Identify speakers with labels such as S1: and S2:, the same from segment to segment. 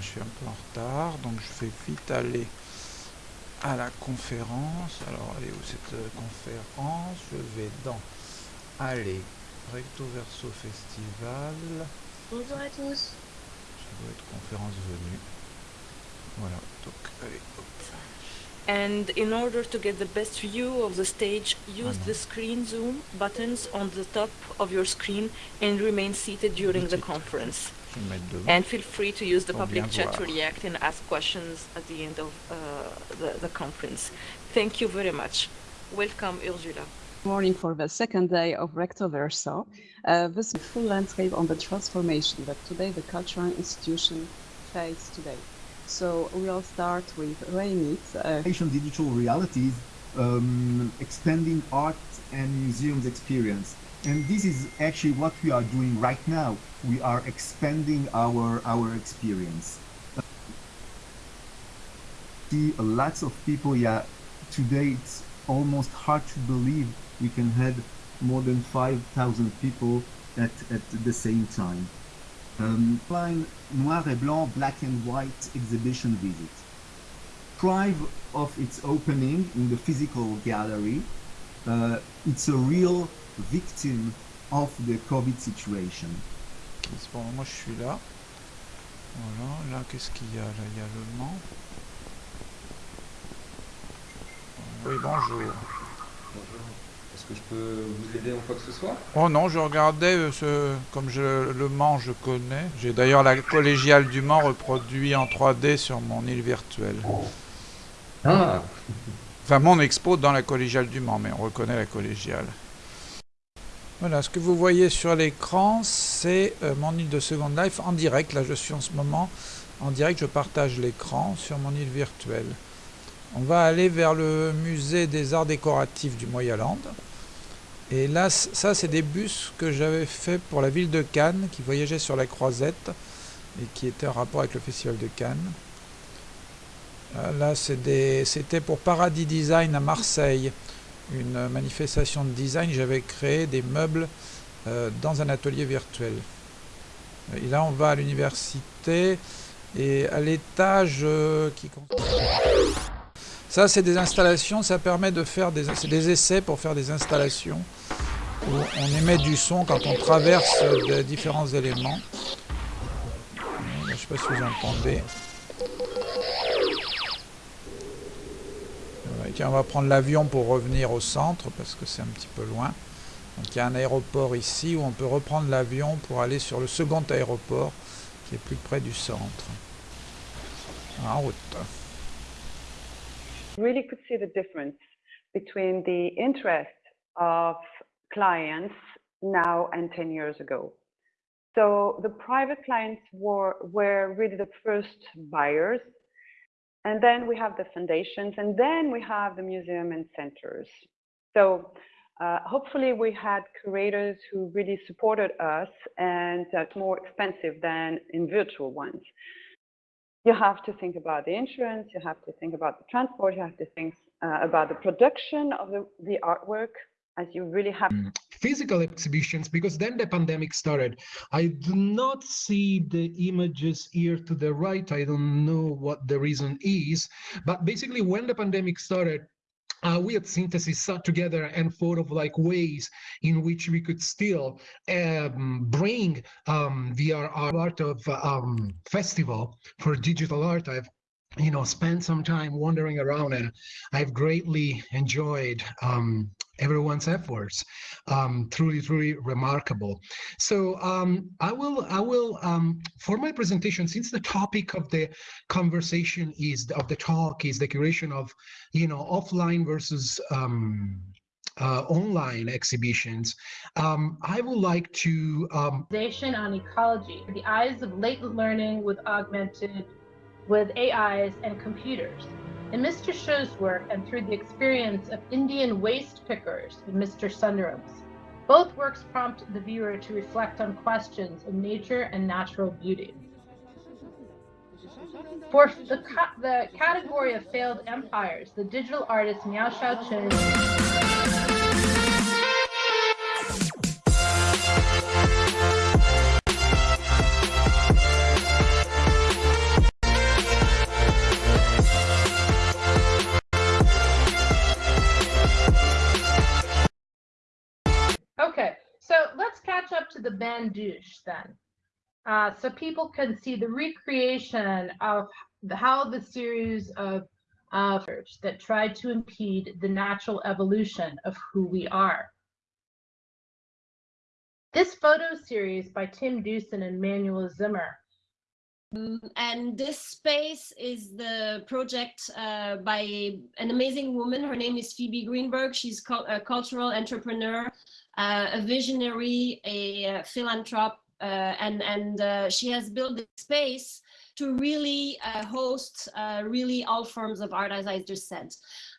S1: je suis un peu en retard, donc je vais vite aller à la conférence. Alors, elle est où cette euh, conférence? Je vais dans Allez, Recto Verso Festival.
S2: Bonjour à tous.
S1: Ça doit être conférence venue. Voilà, donc allez, hop.
S3: And in order to get the best view of the stage, use
S1: Ah,
S3: the screen zoom buttons on the top of your screen and remain seated during the conference.
S1: Je vais me mettre devant.
S3: And feel free to use the public chat to react and ask questions at the end of uh, the, the conference. Thank you very much. Welcome, Ursula.
S4: morning for the second day of Recto Verso. Uh, this is full landscape on the transformation that today the cultural institution face today. So we'll start with Raymit. Uh,
S5: Asian digital realities, um, expanding art and museums experience. And this is actually what we are doing right now. We are expanding our our experience. See lots of people. Yeah, today it's almost hard to believe we can have more than five thousand people at at the same time. Um, noir et blanc, black and white exhibition visit pride of its opening in the physical gallery, uh, it's a real victim of the COVID situation.
S1: C'est bon, moi je suis là. Voilà, là qu'est-ce qu'il y a Là? Il y a le Mans. Oui, bonjour.
S6: Bonjour. Est-ce que je peux vous aider en quoi que ce soit?
S1: Oh non, je regardais euh, ce, comme je, le Mans je connais. J'ai d'ailleurs la collégiale du Mans reproduit en 3D sur mon île virtuelle.
S6: Ah
S1: Enfin, mon expo dans la collégiale du Mans, mais on reconnaît la collégiale. Voilà, ce que vous voyez sur l'écran, c'est euh, mon île de Second Life en direct. Là, je suis en ce moment en direct, je partage l'écran sur mon île virtuelle. On va aller vers le musée des arts décoratifs du Moyaland. Et là, ça, c'est des bus que j'avais fait pour la ville de Cannes, qui voyageait sur la croisette et qui était en rapport avec le festival de Cannes. Euh, Là, c'était pour Paradis Design à Marseille, une manifestation de design. J'avais créé des meubles euh, dans un atelier virtuel. Et là, on va à l'université et à l'étage euh, qui. Ça, c'est des installations. Ça permet de faire des, des essais pour faire des installations où on émet du son quand on traverse de différents éléments. Je ne sais pas si vous entendez. Tiens, on va prendre l'avion pour revenir au centre parce que c'est un petit peu loin. Donc il y a un aéroport ici où on peut reprendre l'avion pour aller sur le second aéroport qui est plus près du centre. En route.
S7: really could see the difference between the interest of clients now and 10 years ago. So the private clients were, were really the first buyers. And then we have the foundations, and then we have the museum and centers. So uh, hopefully we had curators who really supported us and that's more expensive than in virtual ones you have to think about the insurance, you have to think about the transport, you have to think uh, about the production of the, the artwork, as you really have
S8: physical exhibitions because then the pandemic started. I do not see the images here to the right. I don't know what the reason is, but basically when the pandemic started, uh, we at Synthesis sat together and thought of like ways in which we could still um, bring um, VR art of um, festival for digital art. I've you know spent some time wandering around and I've greatly enjoyed um, everyone's efforts. Um, truly, truly remarkable. So um, I will, I will, um, for my presentation, since the topic of the conversation is of the talk is the curation of, you know, offline versus um, uh, online exhibitions. Um, I would like to um,
S9: on ecology, the eyes of latent learning with augmented, with AIs and computers. In Mr. Show's work and through the experience of Indian waste pickers in Mr. Sundaram's. Both works prompt the viewer to reflect on questions of nature and natural beauty. For the, ca- the category of failed empires, the digital artist Miao Xiaoqun the then. Uh, so people can see the recreation of how the series of uh, that tried to impede the natural evolution of who we are. This photo series by Tim Dewson and Manuel Zimmer
S2: and this space is the project uh, by an amazing woman. Her name is Phoebe Greenberg. She's a cultural entrepreneur, uh, a visionary, a, uh philanthrope, uh, and and uh, she has built this space to really uh, host really all forms of art, as I just said.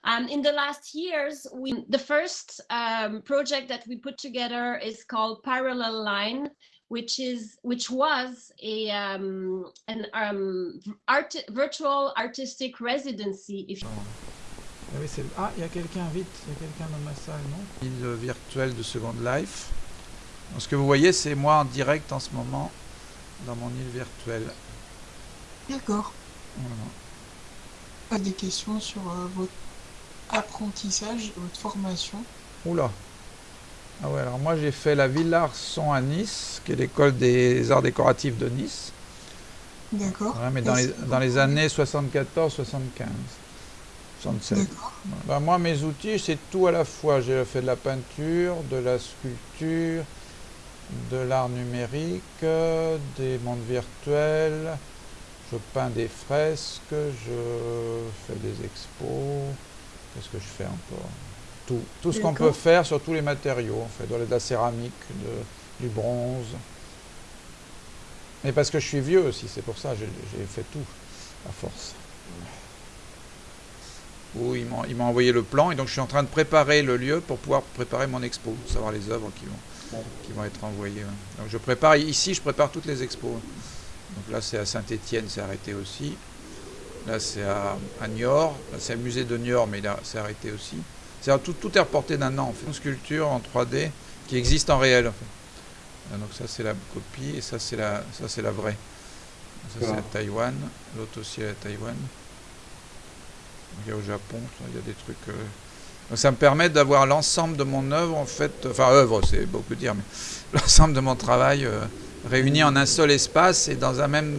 S2: Um, in the last years, we, the first um, project that we put together is called Parallel Line, which is which was a um, an um, art, virtual artistic residency. If
S1: Ah oui, c'est- ah, il y a quelqu'un vite, il y a quelqu'un dans ma salle, non? Île virtuelle de Second Life. Donc, ce que vous voyez, c'est moi en direct en ce moment dans mon île virtuelle.
S10: D'accord.
S1: Voilà.
S10: Pas des questions sur euh, votre apprentissage, votre formation?
S1: Oula. Ah ouais, alors moi j'ai fait la Villa Arson à Nice, qui est l'école des arts décoratifs de Nice.
S10: D'accord.
S1: Mais dans les, dans les années 74, 75, 67.
S10: D'accord.
S1: Ben, moi, mes outils, c'est tout à la fois. J'ai fait de la peinture, de la sculpture, de l'art numérique, des mondes virtuels. Je peins des fresques, je fais des expos. Qu'est-ce que je fais encore? Tout, tout ce qu'on peut faire sur tous les matériaux, en fait, de la- céramique, de- du bronze. Mais parce que je suis vieux aussi, c'est pour ça, j'ai j'ai fait tout, à force. Où ils m'ont envoyé le plan et donc je suis en train de préparer le lieu pour pouvoir préparer mon expo, savoir les œuvres qui vont, qui vont être envoyées. Donc je prépare ici, je prépare toutes les expos. Donc là c'est à Saint-Étienne, c'est arrêté aussi. Là c'est à, à Niort, Là, c'est le musée de Niort, mais il c'est arrêté aussi. C'est tout, tout est reporté d'un an en fait. Une sculpture en 3D qui existe en réel. en fait. Ah, Donc ça c'est la copie et ça c'est la, ça c'est la vraie. Ça c'est à. Taïwan, l'autre aussi est à Taïwan. Il y a au Japon, il y a des trucs. euh, donc ça me permet d'avoir l'ensemble de mon œuvre en fait, enfin œuvre c'est beaucoup dire, mais l'ensemble de mon travail euh, réuni en un seul espace et dans un même,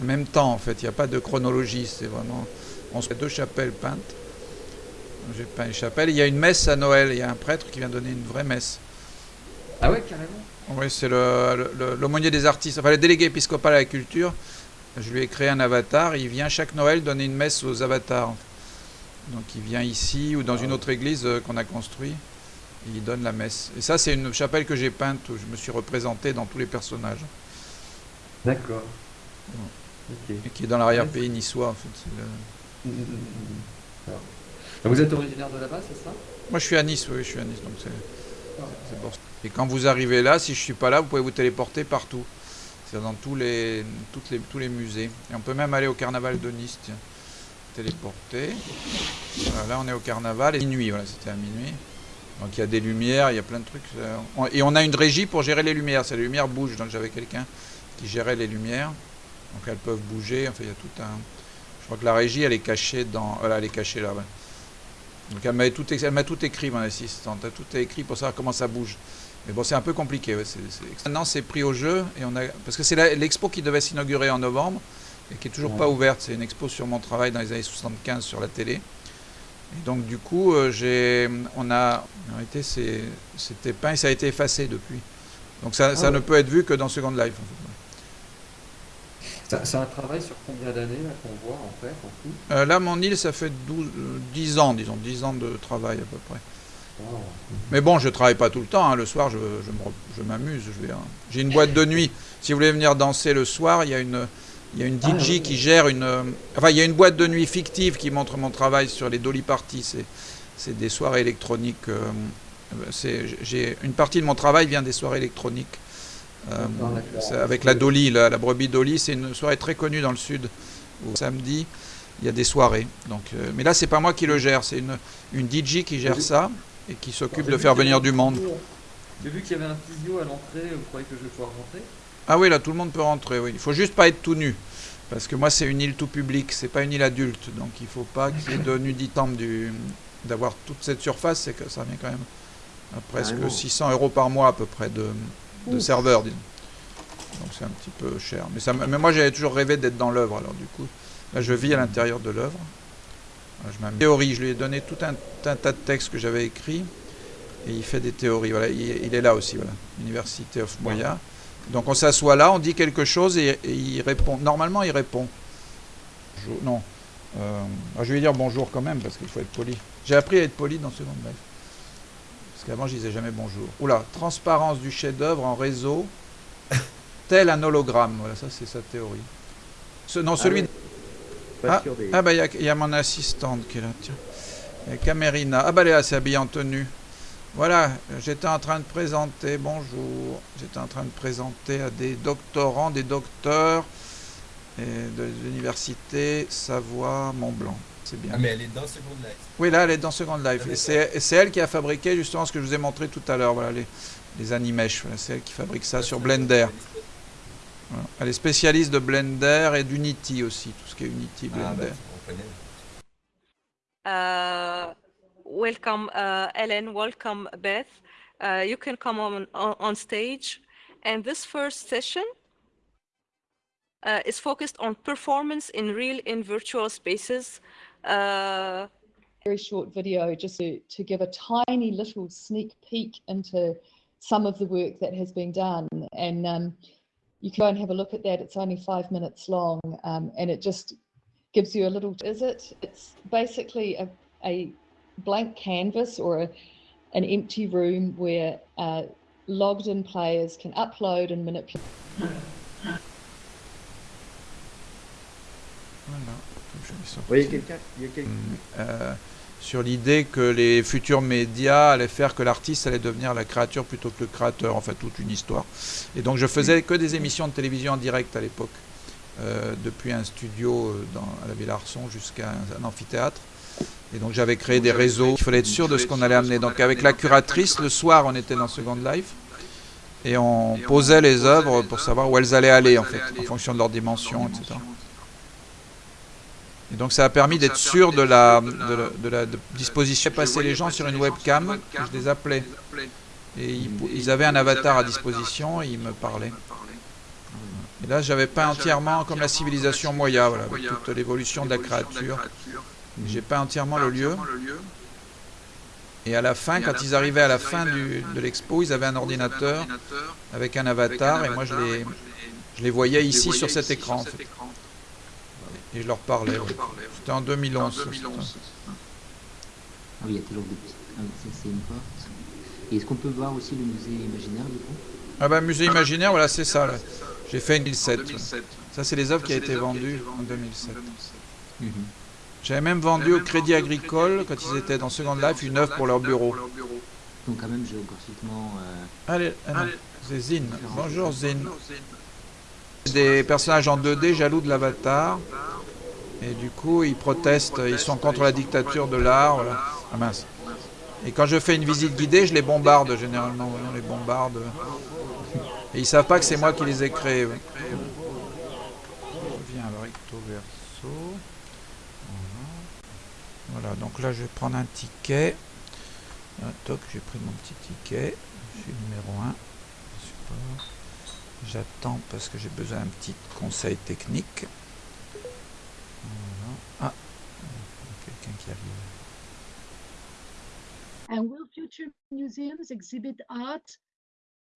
S1: un même temps en fait. Il n'y a pas de chronologie, c'est vraiment. On se fait deux chapelles peintes. J'ai peint les chapelles. Il y a une messe à Noël. Il y a un prêtre qui vient donner une vraie messe.
S6: Ah ouais, carrément.
S1: Oui, c'est l'aumônier des artistes, enfin le délégué épiscopal à la culture. Je lui ai créé un avatar. Il vient chaque Noël donner une messe aux avatars. Donc il vient ici ou dans une autre église euh, qu'on a construite. Il donne la messe. Et ça, c'est une chapelle que j'ai peinte où je me suis représenté dans tous les personnages.
S6: D'accord.
S1: Et qui est dans l'arrière-pays niçois. En fait. Le-
S6: Vous êtes originaire de là-bas, c'est ça?
S1: Moi, je suis à Nice, oui, je suis à Nice. Donc c'est pour ça. Et quand vous arrivez là, si je suis pas là, vous pouvez vous téléporter partout. C'est dans tous les, toutes les, tous les musées. Et on peut même aller au carnaval de Nice, tiens. Téléporter. Voilà, là, on est au carnaval. Et minuit, voilà, c'était à minuit. Donc il y a des lumières, il y a plein de trucs. euh, Et on a une régie pour gérer les lumières. C'est les lumières bougent. Donc j'avais quelqu'un qui gérait les lumières. Donc elles peuvent bouger. Enfin, il y a tout un. Je crois que la régie, elle est cachée dans. Voilà, elle est cachée là. ouais. Donc elle m'a tout, écrit, mon assistante. Elle a tout écrit pour savoir comment ça bouge. Mais bon, c'est un peu compliqué. ouais, Maintenant, c'est pris au jeu. Et on a... Parce que c'est l'expo qui devait s'inaugurer en novembre et qui est toujours
S6: Ouais.
S1: pas ouverte. C'est une expo sur mon travail dans les années 75 sur la télé. Et donc, du coup, euh, j'ai, on a, en réalité, c'était peint et ça a été effacé depuis. Donc, ça, ça
S6: Ah
S1: ne peut être vu que dans Second Life. en fait.
S6: C'est un travail sur combien d'années là, qu'on voit en fait, en tout
S1: Euh, là, mon île, ça fait 12, euh, 10 ans, disons, 10 ans de travail à peu près.
S6: Wow.
S1: Mais bon, je travaille pas tout le temps. hein. Le soir, je, m'amuse. hein. J'ai une boîte de nuit. Si vous voulez venir danser le soir, il y a une, il y a une
S6: Ah,
S1: DJ qui gère une. euh, Enfin, il y a une boîte de nuit fictive qui montre mon travail sur les Dolly Parties. C'est, des soirées électroniques. euh, j'ai une partie de mon travail vient des soirées électroniques. Euh, avec la Dolly, la, la brebis Dolly, c'est une soirée très connue dans le sud. Où samedi, il y a des soirées. Donc, euh, mais là, c'est pas moi qui le gère, c'est une, une DJ qui gère ça et qui s'occupe de faire venir du monde.
S6: J'ai vu qu'il y avait un physio à l'entrée, vous croyez que je vais pouvoir rentrer?
S1: Ah oui, là, tout le monde peut rentrer, oui. Il faut juste pas être tout nu. Parce que moi, c'est une île tout public, c'est pas une île adulte. Donc, il faut pas qu'il y ait de nuditemps du, d'avoir toute cette surface, c'est que ça revient quand même à presque
S6: Carrément.
S1: 600 euros par mois à peu près de, de serveur. disons. Donc c'est un petit peu cher. Mais, ça, mais moi j'avais toujours rêvé d'être dans l'œuvre. Alors du coup, là je vis à l'intérieur de l'œuvre. Je. Théorie, je lui ai donné tout un, un tas de textes que j'avais écrits. Et il fait des théories. Voilà, il, il est là aussi, voilà. Université of Moya. Donc on s'assoit là, on dit quelque chose et, et il répond. Normalement, il répond. Non. Euh, ah, je vais lui dire bonjour quand même parce qu'il faut être poli. J'ai appris à être poli dans Second Life. Parce qu'avant, je disais jamais bonjour. Oula, transparence du chef-d'œuvre en réseau, tel un hologramme. Voilà, ça c'est sa théorie. Ce, non, celui. Ah,
S11: sûr des-
S1: ah bah il y a- il y, a mon assistante qui est là. Tiens. Il y a Camerina. Ah bah elle est c'est habillée en tenue. Voilà, j'étais en train de présenter, bonjour, j'étais en train de présenter à des doctorants, des docteurs et de l'université Savoie-Mont-Blanc. C'est bien.
S12: Ah, mais elle est dans Second Life.
S1: Oui, là, elle est dans Second Life. Et c'est elle qui a fabriqué justement ce que je vous ai montré tout à l'heure, voilà, les, les animesh. Voilà, c'est elle qui fabrique ça sur Blender. Voilà. Elle est spécialiste de Blender et d'Unity aussi, tout ce qui est Unity,
S12: Ah, bah,
S1: Blender.
S12: on connaît.
S3: Uh, welcome, uh, Ellen. Welcome, Beth. Uh, you can come on, on, on stage. And this first session uh, is focused on performance in real and virtual spaces. Uh,
S13: very short video just to, to give a tiny little sneak peek into some of the work that has been done. And um, you can go and have a look at that. It's only five minutes long um, and it just gives you a little, is it? It's basically a, a blank canvas or a, an empty room where uh, logged in players can upload and manipulate.
S11: Oui, il y a quelqu'un. il y a quelqu'un-
S1: Euh, sur l'idée que les futurs médias allaient faire que l'artiste allait devenir la créature plutôt que le créateur, en fait toute une histoire. Et donc je faisais que des émissions de télévision en direct à l'époque, euh, depuis un studio euh, dans, à la Villa Arson jusqu'à un, un amphithéâtre. Et donc j'avais créé des réseaux, il fallait être sûr de ce qu'on allait amener. Donc avec la curatrice, le soir on était dans Second Life, et on posait les œuvres pour savoir où elles allaient aller en fait, en fonction de leur dimension, etc. Et donc ça a permis d'être sûr de la, de la, de la de disposition. J'ai passé les gens sur une webcam, je les appelais. Et ils, avaient un avatar à disposition et ils me parlaient. Et là j'avais peint entièrement comme la civilisation Moya, voilà, avec toute l'évolution de la créature. J'ai peint entièrement le lieu. Et à la fin, quand ils arrivaient à la fin du- de l'expo, ils avaient un ordinateur avec un avatar et moi je les, je les voyais ici sur cet écran. en fait. Et je leur parlais. ouais. C'était en 2011. ça, c'était-
S14: Ah oui, il y a toujours des ah, ça, c'est une porte. Et est-ce qu'on peut voir aussi le musée imaginaire du coup?
S1: Ah bah musée imaginaire, voilà, c'est ça. là. J'ai fait en 2007. ouais. Ça, c'est les œuvres qui ont été vendues en 2007.
S14: Mhm.
S1: J'avais même vendu au Crédit Agricole, quand ils étaient dans Second Life, une œuvre pour leur bureau.
S14: Donc quand même géographiquement. euh,
S1: Allez, ah c'est Zine. Bonjour Zine. Des personnages en 2D jaloux de l'avatar. Et du coup, ils protestent, ils sont contre la dictature de l'art. Ah mince. Et quand je fais une visite guidée, je les bombarde généralement. on les bombarde. Et ils savent pas que c'est moi qui les ai créés. Je reviens à recto verso. Voilà. Voilà, donc là je vais prendre un ticket. Ah, toc, j'ai pris mon petit ticket. Je suis numéro 1. Support. J'attends parce que j'ai besoin d'un petit conseil technique. Voilà. Ah, quelqu'un qui arrive.
S15: And will future museums exhibit art?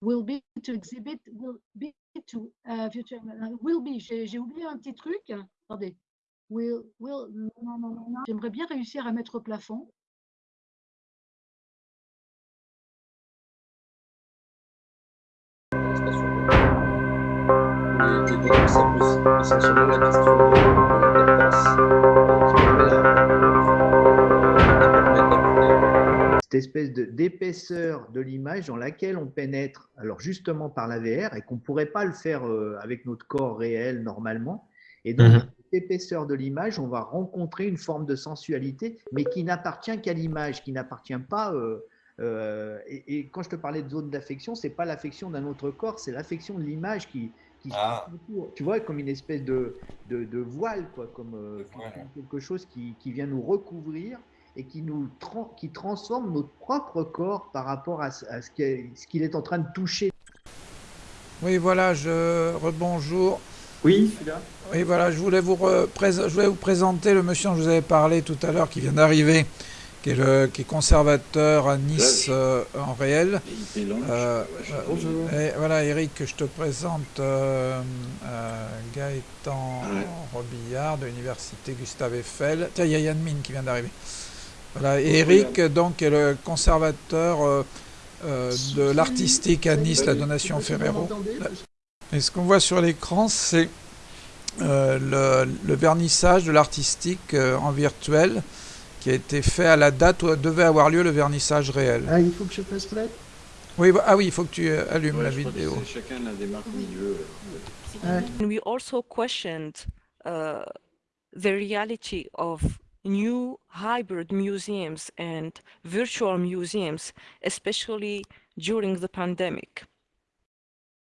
S15: Will be to exhibit, will be to uh, future, uh, will be. J'ai oublié un petit truc. Attendez. Will, will, non, non, non, non. J'aimerais bien réussir à mettre au plafond.
S6: Pose essentiellement la question
S11: espèce d'épaisseur de l'image dans laquelle on pénètre, alors justement par la VR, et qu'on ne pourrait pas le faire euh, avec notre corps réel normalement. Et donc,
S6: Mhm.
S11: cette épaisseur de l'image, on va rencontrer une forme de sensualité, mais qui n'appartient qu'à l'image, qui n'appartient pas. euh, euh, et, et quand je te parlais de zone d'affection, c'est pas l'affection d'un autre corps, c'est l'affection de l'image qui, qui
S12: Ah.
S11: tu vois, comme une espèce de, de, de voile, quoi, comme, euh, comme quelque chose qui, qui vient nous recouvrir et qui nous qui transforme notre propre corps par rapport à, ce- à qu'il est en train de toucher.
S1: Oui, voilà, je rebonjour.
S12: Oui, je suis là.
S1: Oui, voilà, je voulais, vous je voulais vous présenter le monsieur dont je vous avais parlé tout à l'heure, qui vient d'arriver, qui, est le, qui est conservateur à Nice euh, en réel. Euh,
S12: Bonjour.
S1: Et voilà, Eric, je te présente euh, Gaëtan Robillard de l'université Gustave Eiffel. Tiens, il y a Yann Mine qui vient d'arriver. Voilà, et Eric, donc, est le conservateur de l'artistique à Nice, la donation Ferrero. Et ce qu'on voit sur l'écran, c'est euh, le, le, vernissage de l'artistique euh, en virtuel qui a été fait à la date où devait avoir lieu le vernissage réel.
S11: Ah, il faut que je fasse play
S1: oui, ah oui, il faut que tu allumes
S12: ouais,
S1: la vidéo.
S12: Chacun la démarque veut.
S3: And we also questioned uh, the reality of new hybrid museums and virtual museums, especially during the pandemic.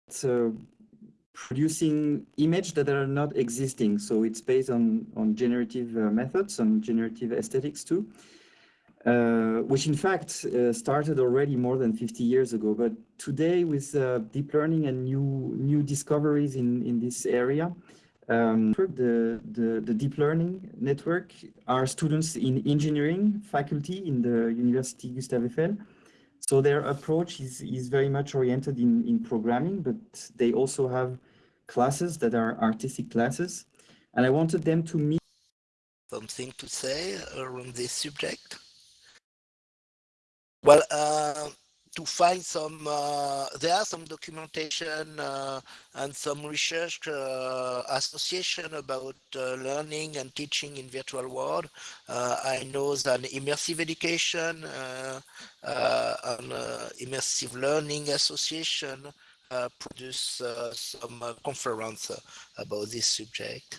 S12: So producing images that are not existing. So it's based on, on generative uh, methods, on generative aesthetics too, uh, which in fact uh, started already more than 50 years ago. But today with uh, deep learning and new, new discoveries in, in this area, um, the, the, the deep learning network are students in engineering faculty in the University Gustave Eiffel, so their approach is, is very much oriented in, in programming, but they also have classes that are artistic classes. And I wanted them to meet.
S16: Something to say around this subject? Well, uh, to find some, uh, there are some documentation uh, and some research uh, association about uh, learning and teaching in virtual world. Uh, I know that immersive education uh, and immersive learning association produce some conference about this subject.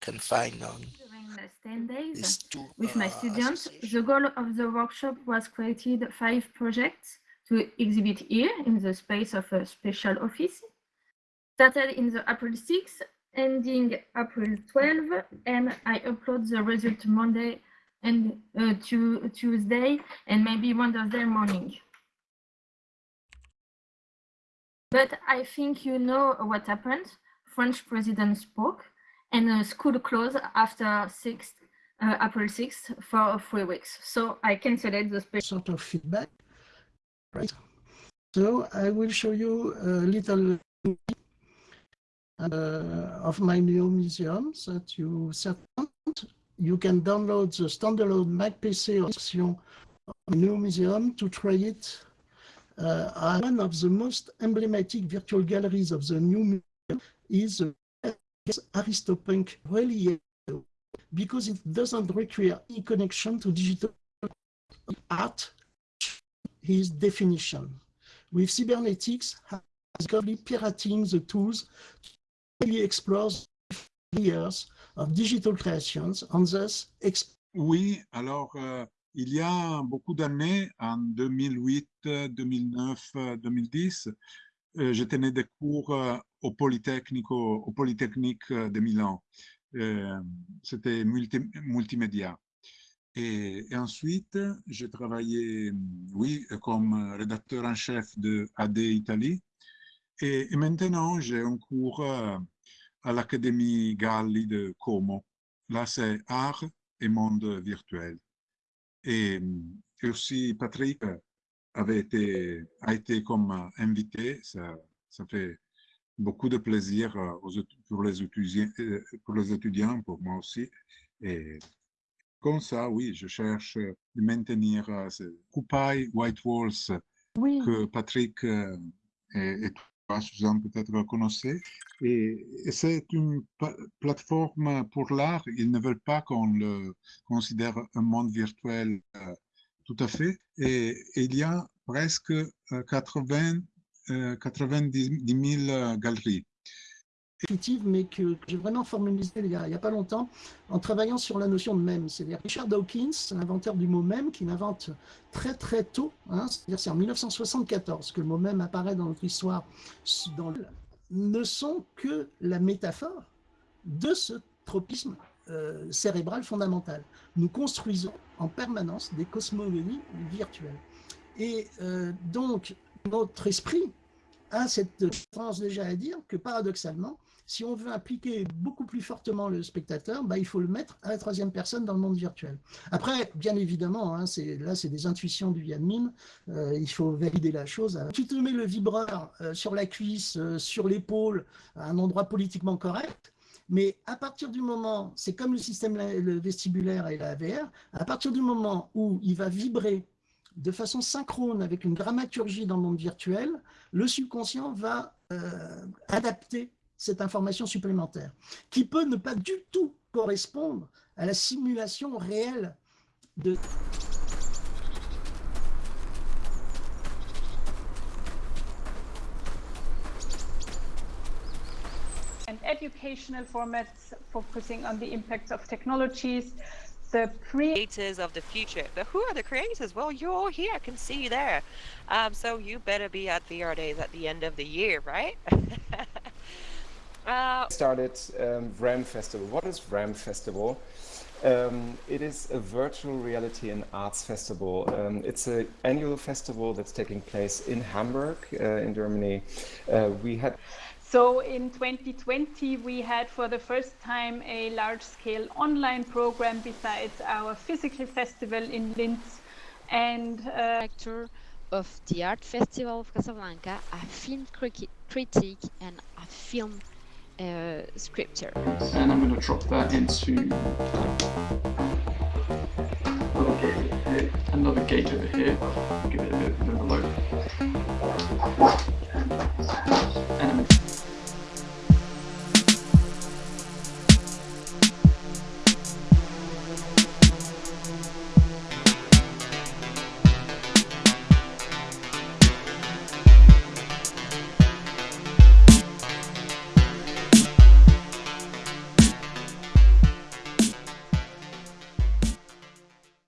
S16: Can find on
S17: ten days with my students. The goal of the workshop was created five projects to exhibit here in the space of a special office. Started in the April 6th, ending April 12, and I upload the result Monday and uh, to Tuesday and maybe Wednesday morning. But I think you know what happened. French president spoke and uh, school closed after 6th, uh, April 6th for three weeks. So I canceled the special
S18: sort of feedback. Right. So I will show you a little uh, of my new museums that you set You can download the standalone Mac PC option of new museum to try it. Uh, one of the most emblematic virtual galleries of the new museum is the Aristopunk really because it doesn't require any connection to digital art, his definition. With cybernetics, has currently pirating the tools really explores layers of digital creations and thus
S19: Oui, alors euh, il y a beaucoup d'années, en 2008, 2009, 2010, euh, je tenais des cours euh, au Polytechnique, au, Polytechnique de Milan. Euh, C'était multi, multimédia. Et, ensuite, j'ai travaillé, oui, comme rédacteur en chef de AD Italie. Et, maintenant, j'ai un cours à l'Académie Galli de Como. Là, c'est art et monde virtuel. Et, aussi, Patrick avait été, a été comme invité. Ça fait beaucoup de plaisir pour, les étudiants, pour les étudiants, pour moi aussi. Et comme ça, oui, je cherche de maintenir ce Coupaille White Walls
S17: oui.
S19: que Patrick et, et toi, Suzanne, peut-être connaissez. Et, et c'est une plateforme pour l'art. Ils ne veulent pas qu'on le considère un monde virtuel tout à fait. Et, et il y a presque 80, euh, 90 000 galeries.
S18: mais que, j'ai vraiment formalisé il n'y a, pas longtemps en travaillant sur la notion de même. C'est-à-dire Richard Dawkins, l'inventeur du mot même, qui l'invente très très tôt, hein, c'est-à-dire c'est en 1974 que le mot même apparaît dans notre histoire, ne sont que la métaphore de ce tropisme euh, cérébral fondamental. Nous construisons en permanence des cosmogonies virtuelles. Et euh, donc, notre esprit a cette tendance déjà à dire que paradoxalement, si on veut impliquer beaucoup plus fortement le spectateur, bah, il faut le mettre à la troisième personne dans le monde virtuel. Après, bien évidemment, hein, là c'est des intuitions du Yann euh, il faut valider la chose. Tu te mets le vibreur euh, sur la cuisse, euh, sur l'épaule, à un endroit politiquement correct, mais à partir du moment, c'est comme le système vestibulaire et la VR, à partir du moment où il va vibrer de façon synchrone avec une dramaturgie dans le monde virtuel, le subconscient va adapter cette information supplémentaire, qui peut ne pas du tout correspondre à la simulation réelle de...
S20: And educational formats focusing on the impacts of technologies, the creators
S21: of the future. But who are the creators? Well, you're all here. I can see you there. Um, so you better be at VR Days at the end of the year, right?
S22: Uh, started um, VRAM Festival. What is VRAM Festival? Um, it is a virtual reality and arts festival. Um, it's an annual festival that's taking place in Hamburg, uh, in Germany. Uh, we had.
S20: So in 2020, we had for the first time a large-scale online program besides our physical festival in Linz, and. Uh,
S23: of the art festival of Casablanca, a film critic, and a film uh, scripture.
S24: And I'm going to drop that into another gate, over here. Give it a bit, a bit of a load.